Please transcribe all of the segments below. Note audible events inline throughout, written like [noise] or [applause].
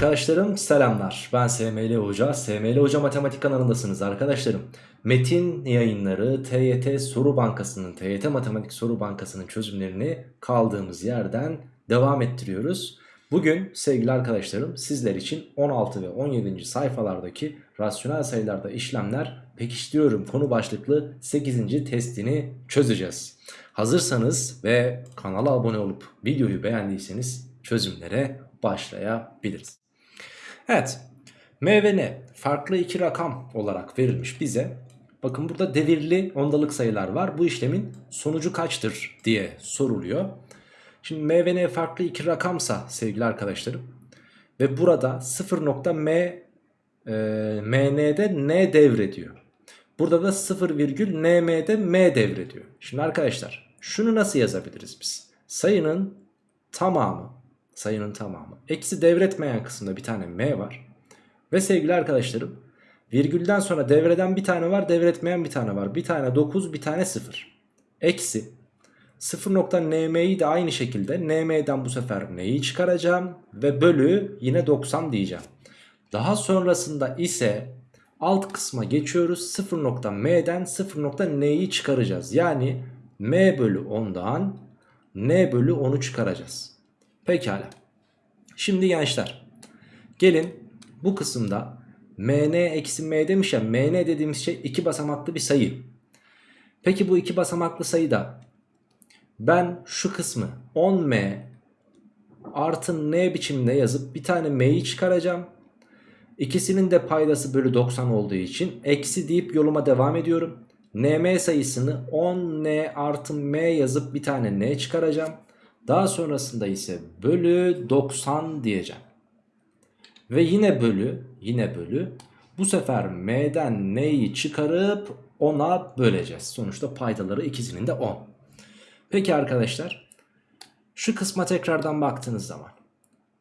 Arkadaşlarım selamlar. Ben SML Hoca. SML Hoca Matematik kanalındasınız arkadaşlarım. Metin yayınları TYT Soru Bankası'nın, TYT Matematik Soru Bankası'nın çözümlerini kaldığımız yerden devam ettiriyoruz. Bugün sevgili arkadaşlarım sizler için 16 ve 17. sayfalardaki rasyonel sayılarda işlemler pekiştiriyorum konu başlıklı 8. testini çözeceğiz. Hazırsanız ve kanala abone olup videoyu beğendiyseniz çözümlere başlayabiliriz. Evet M ve N farklı iki rakam olarak verilmiş bize. Bakın burada devirli ondalık sayılar var. Bu işlemin sonucu kaçtır diye soruluyor. Şimdi M ve N farklı iki rakamsa sevgili arkadaşlarım ve burada 0.M e, MN'de N devrediyor. Burada da 0, NM'de M devrediyor. Şimdi arkadaşlar şunu nasıl yazabiliriz biz? Sayının tamamı sayının tamamı. Eksi devretmeyen kısımda bir tane M var. Ve sevgili arkadaşlarım virgülden sonra devreden bir tane var devretmeyen bir tane var. Bir tane 9 bir tane 0. Eksi 0.nm'yi de aynı şekilde nm'den bu sefer neyi çıkaracağım ve bölü yine 90 diyeceğim. Daha sonrasında ise alt kısma geçiyoruz 0.m'den 0.n'yi çıkaracağız. Yani m bölü 10'dan n bölü 10'u çıkaracağız. Pekala. Şimdi gençler gelin bu kısımda mn eksi m demiş ya mn dediğimiz şey iki basamaklı bir sayı. Peki bu iki basamaklı sayıda ben şu kısmı 10m artı n biçiminde yazıp bir tane m'yi çıkaracağım. İkisinin de paydası bölü 90 olduğu için eksi deyip yoluma devam ediyorum. nm sayısını 10n artı m yazıp bir tane n çıkaracağım. Daha sonrasında ise bölü 90 diyeceğim. Ve yine bölü, yine bölü. Bu sefer m'den n'yi çıkarıp 10'a böleceğiz. Sonuçta paydaları ikisinin de 10. Peki arkadaşlar şu kısma tekrardan baktığınız zaman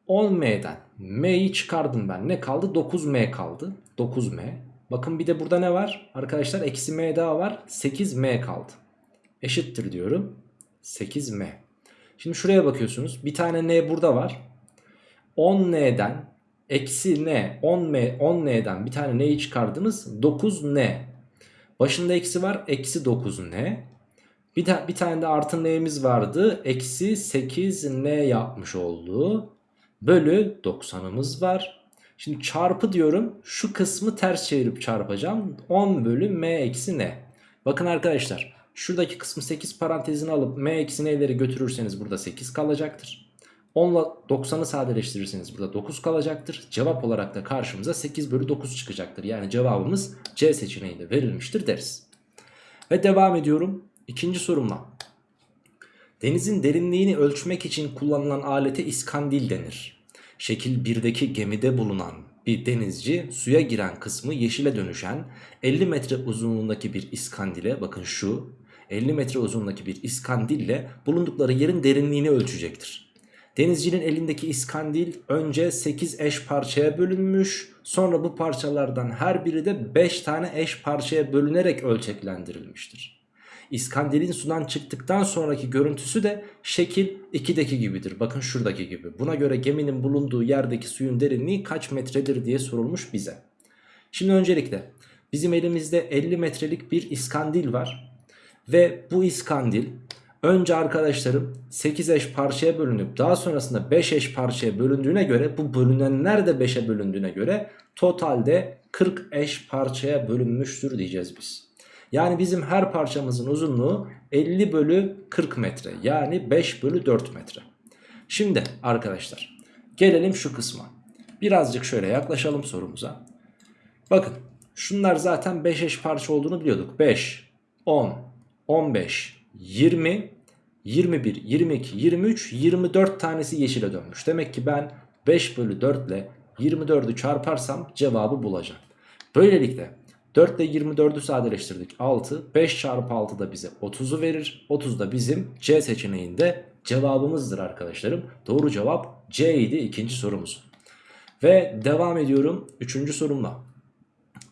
10m'den m'yi çıkardım ben. Ne kaldı? 9m kaldı. 9m. Bakın bir de burada ne var? Arkadaşlar eksi m daha var. 8m kaldı. Eşittir diyorum. 8m. Şimdi şuraya bakıyorsunuz. Bir tane n burada var. 10n'den eksi n 10m 10n'den bir tane n'yi çıkardınız. 9n. Başında eksi var. Eksi 9n. Bir, de, bir tane de artı n'miz vardı. Eksi 8n yapmış oldu. Bölü 90'ımız var. Şimdi çarpı diyorum. Şu kısmı ters çevirip çarpacağım. 10 bölü m eksi n. Bakın arkadaşlar. Şuradaki kısmı 8 parantezine alıp m eksi n'leri götürürseniz burada 8 kalacaktır. 10 ile 90'ı sadeleştirirseniz burada 9 kalacaktır. Cevap olarak da karşımıza 8 bölü 9 çıkacaktır. Yani cevabımız C seçeneğinde verilmiştir deriz. Ve devam ediyorum ikinci sorumla. Denizin derinliğini ölçmek için kullanılan alete iskandil denir. Şekil 1'deki gemide bulunan bir denizci suya giren kısmı yeşile dönüşen 50 metre uzunluğundaki bir iskandile bakın şu 50 metre uzunluğundaki bir iskandille bulundukları yerin derinliğini ölçecektir. Denizcinin elindeki iskandil önce 8 eş parçaya bölünmüş sonra bu parçalardan her biri de 5 tane eş parçaya bölünerek ölçeklendirilmiştir. İskandilin sudan çıktıktan sonraki görüntüsü de şekil 2'deki gibidir. Bakın şuradaki gibi. Buna göre geminin bulunduğu yerdeki suyun derinliği kaç metredir diye sorulmuş bize. Şimdi öncelikle bizim elimizde 50 metrelik bir iskandil var. Ve bu iskandil önce arkadaşlarım 8 eş parçaya bölünüp daha sonrasında 5 eş parçaya bölündüğüne göre bu bölünenler de 5'e bölündüğüne göre totalde 40 eş parçaya bölünmüştür diyeceğiz biz. Yani bizim her parçamızın uzunluğu 50 bölü 40 metre yani 5 bölü 4 metre. Şimdi arkadaşlar gelelim şu kısma. Birazcık şöyle yaklaşalım sorumuza. Bakın şunlar zaten 5 eş parça olduğunu biliyorduk. 5, 10, 15, 20, 21, 22, 23, 24 tanesi yeşile dönmüş. Demek ki ben 5 bölü 4 ile 24'ü çarparsam cevabı bulacağım. Böylelikle 4 ile 24'ü sadeleştirdik 6. 5 çarpı 6 da bize 30'u verir. 30 da bizim C seçeneğinde cevabımızdır arkadaşlarım. Doğru cevap C idi ikinci sorumuz. Ve devam ediyorum 3. sorumla.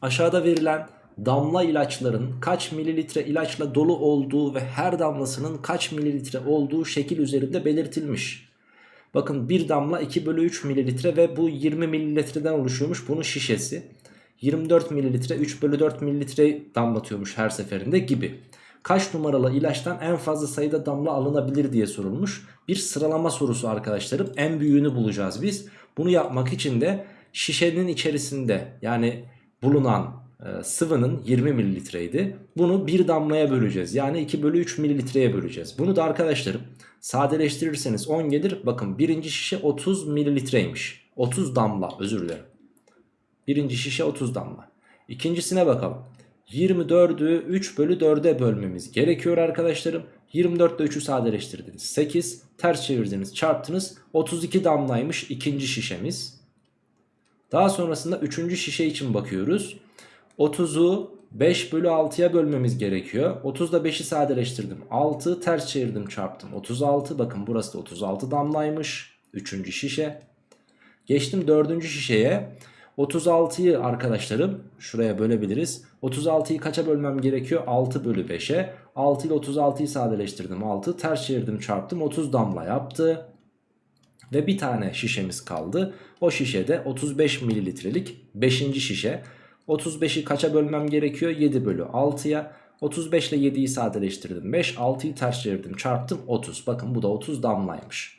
Aşağıda verilen damla ilaçların kaç mililitre ilaçla dolu olduğu ve her damlasının kaç mililitre olduğu şekil üzerinde belirtilmiş. Bakın bir damla 2 bölü 3 mililitre ve bu 20 mililitreden oluşuyormuş bunun şişesi. 24 mililitre 3 bölü 4 mililitre damlatıyormuş her seferinde gibi. Kaç numaralı ilaçtan en fazla sayıda damla alınabilir diye sorulmuş. Bir sıralama sorusu arkadaşlarım. En büyüğünü bulacağız biz. Bunu yapmak için de şişenin içerisinde yani bulunan sıvının 20 mililitreydi. Bunu bir damlaya böleceğiz. Yani 2 bölü 3 mililitreye böleceğiz. Bunu da arkadaşlarım sadeleştirirseniz 10 gelir. Bakın birinci şişe 30 mililitreymiş. 30 damla özür dilerim. Birinci şişe 30 damla. İkincisine bakalım. 24'ü 3 bölü 4'e bölmemiz gerekiyor arkadaşlarım. 24 ile 3'ü sadeleştirdiniz. 8 ters çevirdiniz çarptınız. 32 damlaymış ikinci şişemiz. Daha sonrasında 3. şişe için bakıyoruz. 30'u 5 bölü 6'ya bölmemiz gerekiyor. 30 ile 5'i sadeleştirdim. 6 ters çevirdim çarptım. 36 bakın burası da 36 damlaymış. 3. şişe. Geçtim 4. şişeye. 36'yı arkadaşlarım şuraya bölebiliriz. 36'yı kaça bölmem gerekiyor? 6 bölü 5'e. 6 ile 36'yı sadeleştirdim. 6 ters çevirdim çarptım. 30 damla yaptı. Ve bir tane şişemiz kaldı. O şişede 35 mililitrelik 5. şişe. 35'i kaça bölmem gerekiyor? 7 bölü 6'ya. 35 ile 7'yi sadeleştirdim. 5, 6'yı ters çevirdim çarptım 30. Bakın bu da 30 damlaymış.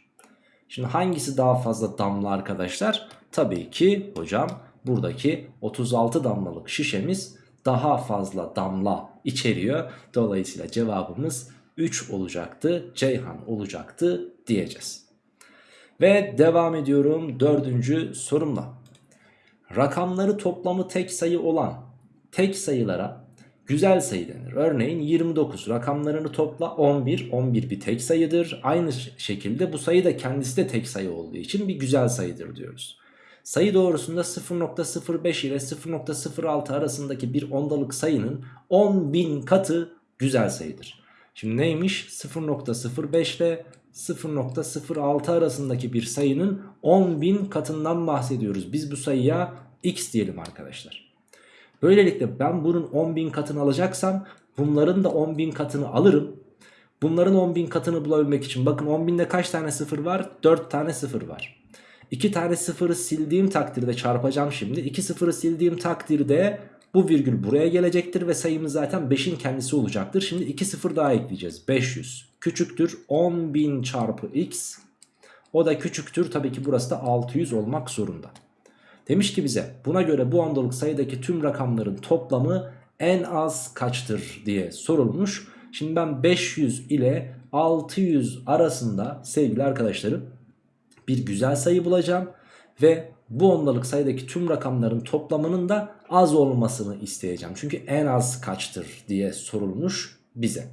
Şimdi hangisi daha fazla damla arkadaşlar? Tabii ki hocam buradaki 36 damlalık şişemiz daha fazla damla içeriyor. Dolayısıyla cevabımız 3 olacaktı. Ceyhan olacaktı diyeceğiz. Ve devam ediyorum dördüncü sorumla. Rakamları toplamı tek sayı olan tek sayılara güzel sayı denir. Örneğin 29 rakamlarını topla 11. 11 bir tek sayıdır. Aynı şekilde bu sayı da kendisi de tek sayı olduğu için bir güzel sayıdır diyoruz. Sayı doğrusunda 0.05 ile 0.06 arasındaki bir ondalık sayının 10.000 katı güzel sayıdır. Şimdi neymiş? 0.05 ile 0.06 arasındaki bir sayının 10.000 katından bahsediyoruz. Biz bu sayıya x diyelim arkadaşlar. Böylelikle ben bunun 10.000 katını alacaksam bunların da 10.000 katını alırım. Bunların 10.000 katını bulabilmek için bakın 10.000'de kaç tane sıfır var? 4 tane sıfır var. 2 tane sıfırı sildiğim takdirde çarpacağım şimdi. 2 sıfırı sildiğim takdirde bu virgül buraya gelecektir ve sayımız zaten 5'in kendisi olacaktır. Şimdi 2 sıfır daha ekleyeceğiz. 500 küçüktür 10.000 çarpı x. O da küçüktür tabii ki burası da 600 olmak zorunda. Demiş ki bize buna göre bu ondalık sayıdaki tüm rakamların toplamı en az kaçtır diye sorulmuş. Şimdi ben 500 ile 600 arasında sevgili arkadaşlarım bir güzel sayı bulacağım. Ve bu ondalık sayıdaki tüm rakamların toplamının da az olmasını isteyeceğim. Çünkü en az kaçtır diye sorulmuş bize.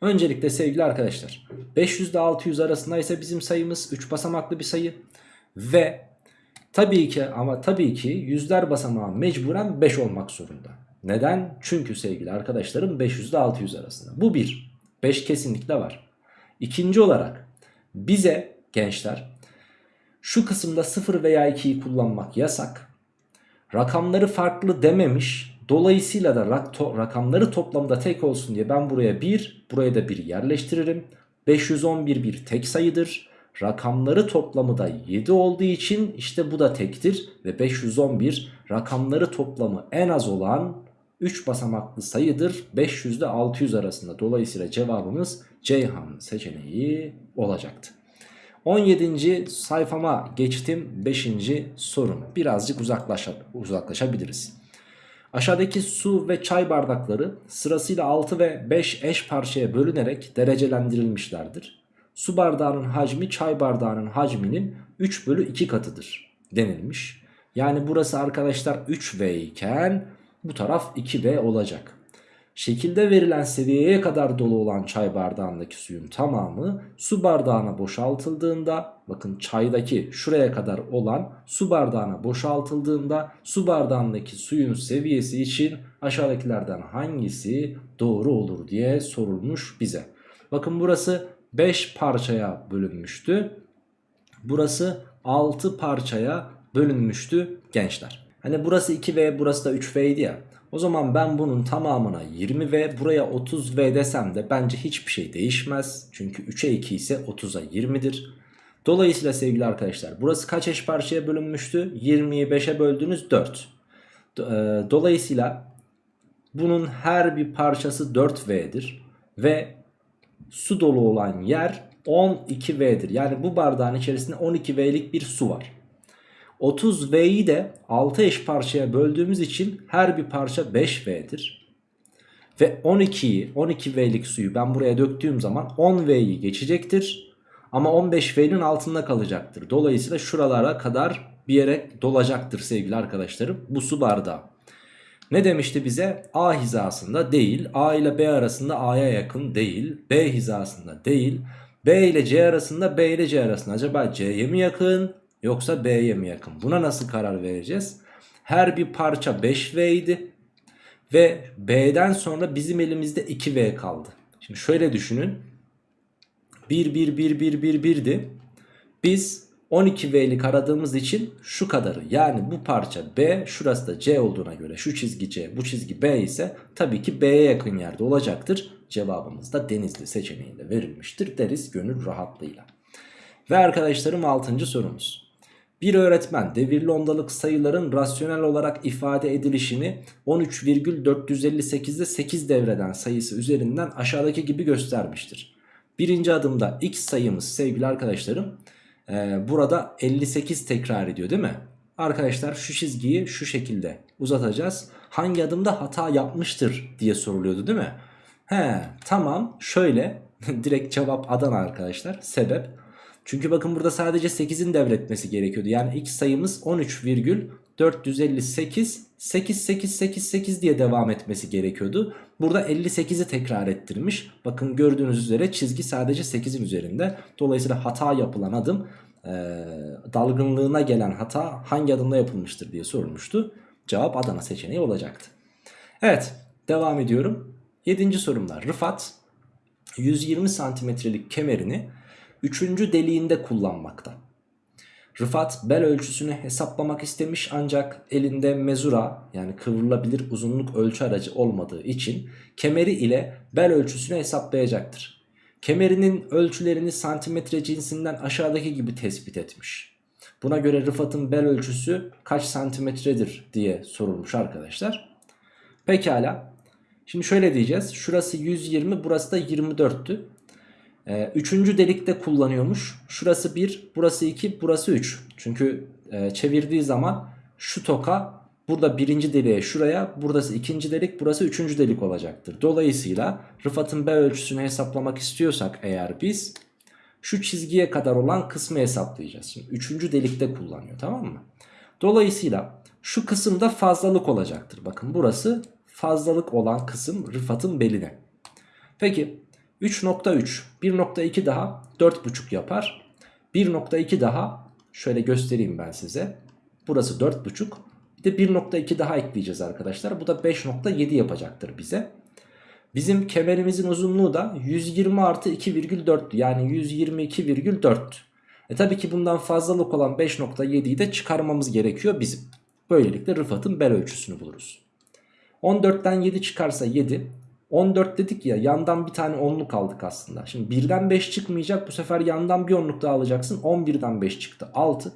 Öncelikle sevgili arkadaşlar 500 ile 600 arasında ise bizim sayımız 3 basamaklı bir sayı. Ve tabii ki ama tabii ki yüzler basamağı mecburen 5 olmak zorunda. Neden? Çünkü sevgili arkadaşlarım 500 ile 600 arasında. Bu bir. 5 kesinlikle var. İkinci olarak bize gençler şu kısımda 0 veya 2'yi kullanmak yasak. Rakamları farklı dememiş. Dolayısıyla da rak to rakamları toplamda tek olsun diye ben buraya 1, buraya da 1 yerleştiririm. 511 bir tek sayıdır. Rakamları toplamı da 7 olduğu için işte bu da tektir. Ve 511 rakamları toplamı en az olan 3 basamaklı sayıdır. 500 ile 600 arasında. Dolayısıyla cevabımız Ceyhan seçeneği olacaktı. 17. sayfama geçtim 5. sorum. Birazcık uzaklaşa, uzaklaşabiliriz. Aşağıdaki su ve çay bardakları sırasıyla 6 ve 5 eş parçaya bölünerek derecelendirilmişlerdir. Su bardağının hacmi çay bardağının hacminin 3 bölü 2 katıdır denilmiş. Yani burası arkadaşlar 3V iken bu taraf 2V olacak. Şekilde verilen seviyeye kadar dolu olan çay bardağındaki suyun tamamı su bardağına boşaltıldığında bakın çaydaki şuraya kadar olan su bardağına boşaltıldığında su bardağındaki suyun seviyesi için aşağıdakilerden hangisi doğru olur diye sorulmuş bize. Bakın burası 5 parçaya bölünmüştü. Burası 6 parçaya bölünmüştü gençler. Hani burası 2V burası da 3V idi ya. O zaman ben bunun tamamına 20V buraya 30V desem de bence hiçbir şey değişmez. Çünkü 3'e 2 ise 30'a 20'dir. Dolayısıyla sevgili arkadaşlar burası kaç eş parçaya bölünmüştü? 20'yi 5'e böldünüz 4. Do- e, Dolayısıyla bunun her bir parçası 4V'dir. Ve su dolu olan yer 12V'dir. Yani bu bardağın içerisinde 12V'lik bir su var. 30V'yi de 6 eş parçaya böldüğümüz için her bir parça 5V'dir. Ve 12'yi 12V'lik suyu ben buraya döktüğüm zaman 10V'yi geçecektir. Ama 15V'nin altında kalacaktır. Dolayısıyla şuralara kadar bir yere dolacaktır sevgili arkadaşlarım bu su bardağı. Ne demişti bize? A hizasında değil. A ile B arasında A'ya yakın değil. B hizasında değil. B ile C arasında B ile C arasında. Acaba C'ye mi yakın yoksa B'ye mi yakın? Buna nasıl karar vereceğiz? Her bir parça 5V idi. Ve B'den sonra bizim elimizde 2V kaldı. Şimdi şöyle düşünün. 1 1 1 1 1 1'di. Biz 12V'lik aradığımız için şu kadarı yani bu parça B şurası da C olduğuna göre şu çizgi C bu çizgi B ise tabii ki B'ye yakın yerde olacaktır. Cevabımız da Denizli seçeneğinde verilmiştir deriz gönül rahatlığıyla. Ve arkadaşlarım 6. sorumuz. Bir öğretmen devirli ondalık sayıların rasyonel olarak ifade edilişini 13,458'de 8 devreden sayısı üzerinden aşağıdaki gibi göstermiştir. Birinci adımda x sayımız sevgili arkadaşlarım ee, burada 58 tekrar ediyor değil mi? Arkadaşlar şu çizgiyi şu şekilde uzatacağız. Hangi adımda hata yapmıştır diye soruluyordu değil mi? He tamam şöyle [laughs] direkt cevap Adana arkadaşlar sebep. Çünkü bakın burada sadece 8'in devretmesi gerekiyordu. Yani x sayımız 13,458 8888 diye devam etmesi gerekiyordu. Burada 58'i tekrar ettirmiş. Bakın gördüğünüz üzere çizgi sadece 8'in üzerinde. Dolayısıyla hata yapılan adım e, dalgınlığına gelen hata hangi adımda yapılmıştır diye sorulmuştu. Cevap Adana seçeneği olacaktı. Evet devam ediyorum. 7. sorumda Rıfat 120 santimetrelik kemerini 3. deliğinde kullanmakta. Rıfat bel ölçüsünü hesaplamak istemiş ancak elinde mezura yani kıvrılabilir uzunluk ölçü aracı olmadığı için kemeri ile bel ölçüsünü hesaplayacaktır. Kemerinin ölçülerini santimetre cinsinden aşağıdaki gibi tespit etmiş. Buna göre Rıfat'ın bel ölçüsü kaç santimetredir diye sorulmuş arkadaşlar. Pekala. Şimdi şöyle diyeceğiz. Şurası 120 burası da 24'tü. Ee, üçüncü delikte kullanıyormuş. Şurası 1, burası 2, burası 3. Çünkü e, çevirdiği zaman şu toka burada birinci deliğe şuraya, burası ikinci delik, burası üçüncü delik olacaktır. Dolayısıyla Rıfat'ın B ölçüsünü hesaplamak istiyorsak eğer biz şu çizgiye kadar olan kısmı hesaplayacağız. Şimdi üçüncü delikte kullanıyor tamam mı? Dolayısıyla şu kısımda fazlalık olacaktır. Bakın burası fazlalık olan kısım Rıfat'ın beline. Peki 3.3 1.2 daha 4.5 yapar. 1.2 daha şöyle göstereyim ben size. Burası 4.5. Bir de 1.2 daha ekleyeceğiz arkadaşlar. Bu da 5.7 yapacaktır bize. Bizim kemerimizin uzunluğu da 120 artı 2,4 yani 122,4. E tabii ki bundan fazlalık olan 5.7'yi de çıkarmamız gerekiyor bizim. Böylelikle Rıfat'ın bel ölçüsünü buluruz. 14'ten 7 çıkarsa 7. 14 dedik ya yandan bir tane onluk aldık aslında. Şimdi birden 5 çıkmayacak bu sefer yandan bir onluk daha alacaksın. 11'den 5 çıktı 6.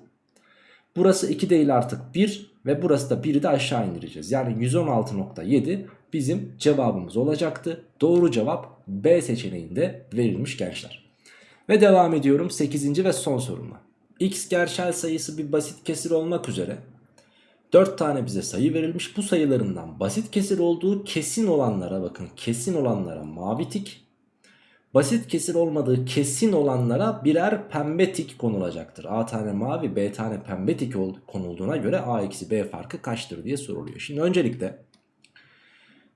Burası 2 değil artık 1 ve burası da 1'i de aşağı indireceğiz. Yani 116.7 bizim cevabımız olacaktı. Doğru cevap B seçeneğinde verilmiş gençler. Ve devam ediyorum 8. ve son sorumla. X gerçel sayısı bir basit kesir olmak üzere 4 tane bize sayı verilmiş. Bu sayılarından basit kesir olduğu kesin olanlara bakın. Kesin olanlara mavi tik. Basit kesir olmadığı kesin olanlara birer pembe tik konulacaktır. A tane mavi B tane pembe tik konulduğuna göre A eksi B farkı kaçtır diye soruluyor. Şimdi öncelikle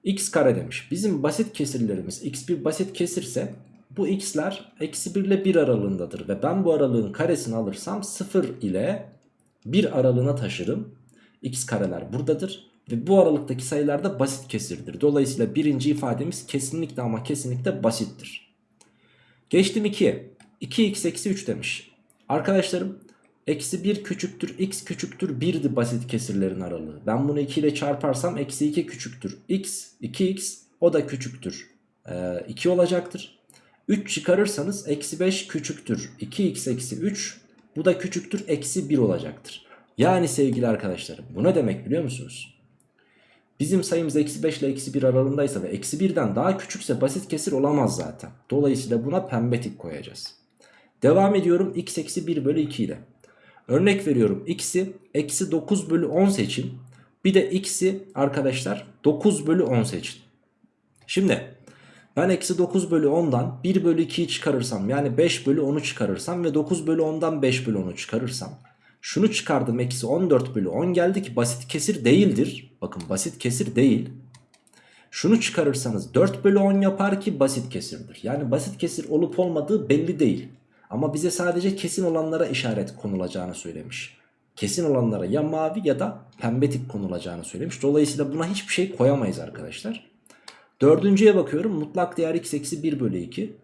x kare demiş. Bizim basit kesirlerimiz x bir basit kesirse bu x'ler eksi 1 ile 1 aralığındadır. Ve ben bu aralığın karesini alırsam 0 ile 1 aralığına taşırım x kareler buradadır. Ve bu aralıktaki sayılar da basit kesirdir. Dolayısıyla birinci ifademiz kesinlikle ama kesinlikle basittir. Geçtim 2'ye. 2x eksi 3 demiş. Arkadaşlarım eksi 1 küçüktür x küçüktür 1'di basit kesirlerin aralığı. Ben bunu 2 ile çarparsam eksi 2 küçüktür x 2x o da küçüktür ee, 2 olacaktır. 3 çıkarırsanız eksi 5 küçüktür 2x eksi 3 Bu da küçüktür eksi 1 olacaktır. Yani sevgili arkadaşlarım bu ne demek biliyor musunuz? Bizim sayımız eksi 5 ile eksi 1 aralığındaysa ve eksi 1'den daha küçükse basit kesir olamaz zaten. Dolayısıyla buna pembe tik koyacağız. Devam ediyorum x eksi 1 bölü 2 ile. Örnek veriyorum x'i eksi 9 bölü 10 seçin. Bir de x'i arkadaşlar 9 bölü 10 seçin. Şimdi ben eksi 9 bölü 10'dan 1 bölü 2'yi çıkarırsam yani 5 bölü 10'u çıkarırsam ve 9 bölü 10'dan 5 bölü 10'u çıkarırsam şunu çıkardım eksi 14 bölü 10 geldi ki basit kesir değildir. Bakın basit kesir değil. Şunu çıkarırsanız 4 bölü 10 yapar ki basit kesirdir. Yani basit kesir olup olmadığı belli değil. Ama bize sadece kesin olanlara işaret konulacağını söylemiş. Kesin olanlara ya mavi ya da pembe tik konulacağını söylemiş. Dolayısıyla buna hiçbir şey koyamayız arkadaşlar. Dördüncüye bakıyorum mutlak değer x eksi 1 bölü 2.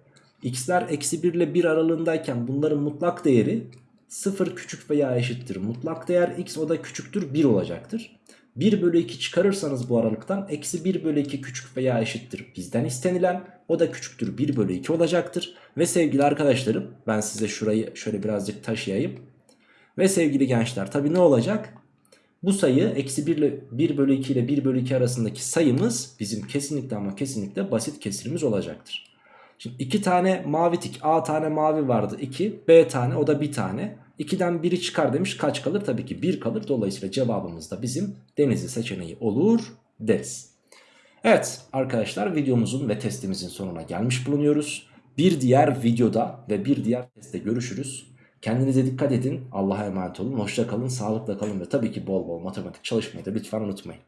x'ler eksi 1 ile 1 aralığındayken bunların mutlak değeri 0 küçük veya eşittir. Mutlak değer x o da küçüktür 1 olacaktır. 1 bölü 2 çıkarırsanız bu aralıktan eksi 1 bölü 2 küçük veya eşittir. Bizden istenilen o da küçüktür 1 bölü 2 olacaktır. Ve sevgili arkadaşlarım ben size şurayı şöyle birazcık taşıyayım. Ve sevgili gençler tabi ne olacak? Bu sayı eksi 1, ile, 1 bölü 2 ile 1 bölü 2 arasındaki sayımız bizim kesinlikle ama kesinlikle basit kesirimiz olacaktır. Şimdi 2 tane mavi tik A tane mavi vardı 2 B tane o da bir tane. 2'den 1'i çıkar demiş kaç kalır? Tabii ki 1 kalır. Dolayısıyla cevabımız da bizim denizli seçeneği olur deriz. Evet arkadaşlar videomuzun ve testimizin sonuna gelmiş bulunuyoruz. Bir diğer videoda ve bir diğer testte görüşürüz. Kendinize dikkat edin. Allah'a emanet olun. Hoşça kalın, sağlıkla kalın ve tabii ki bol bol matematik çalışmayı da lütfen unutmayın.